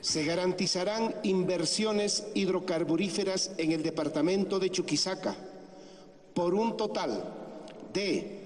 Se garantizarán inversiones hidrocarburíferas en el departamento de Chuquisaca por un total de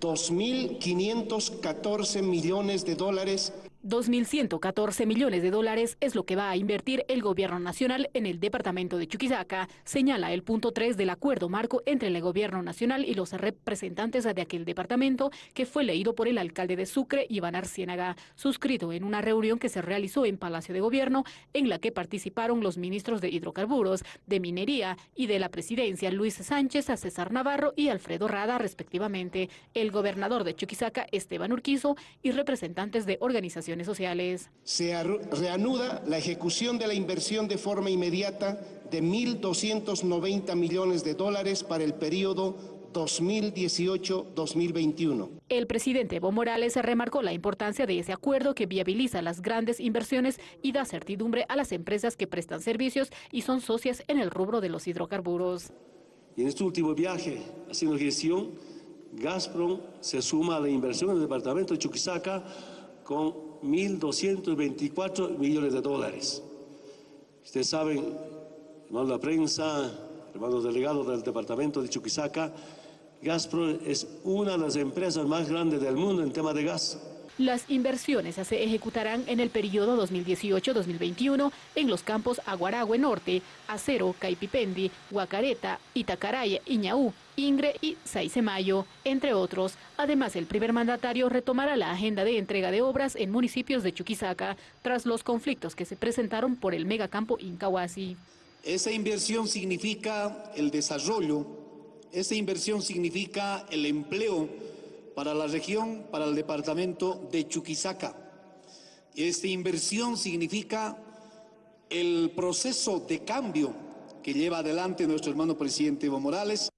2.514 millones de dólares 2.114 millones de dólares es lo que va a invertir el gobierno nacional en el departamento de Chuquisaca, señala el punto 3 del acuerdo marco entre el gobierno nacional y los representantes de aquel departamento que fue leído por el alcalde de Sucre, Iván Arciénaga, suscrito en una reunión que se realizó en Palacio de Gobierno en la que participaron los ministros de hidrocarburos, de minería y de la presidencia Luis Sánchez, a César Navarro y Alfredo Rada respectivamente, el gobernador de Chuquisaca Esteban Urquizo y representantes de organizaciones sociales. Se reanuda la ejecución de la inversión de forma inmediata de 1.290 millones de dólares para el periodo 2018-2021. El presidente Evo Morales remarcó la importancia de ese acuerdo que viabiliza las grandes inversiones y da certidumbre a las empresas que prestan servicios y son socias en el rubro de los hidrocarburos. Y en este último viaje, haciendo gestión, Gazprom se suma a la inversión en el departamento de Chuquisaca con 1.224 millones de dólares. Ustedes saben, hermanos de la prensa, hermanos delegados del departamento de Chuquisaca, Gazprom es una de las empresas más grandes del mundo en tema de gas. Las inversiones se ejecutarán en el periodo 2018-2021 en los campos Aguaragüe Norte, Acero, Caipipendi, Guacareta, Itacaraya, Iñaú, Ingre y Saisemayo, entre otros. Además, el primer mandatario retomará la agenda de entrega de obras en municipios de Chuquisaca tras los conflictos que se presentaron por el megacampo Incahuasi. Esa inversión significa el desarrollo, esa inversión significa el empleo para la región, para el departamento de Chuquisaca. Esta inversión significa el proceso de cambio que lleva adelante nuestro hermano presidente Evo Morales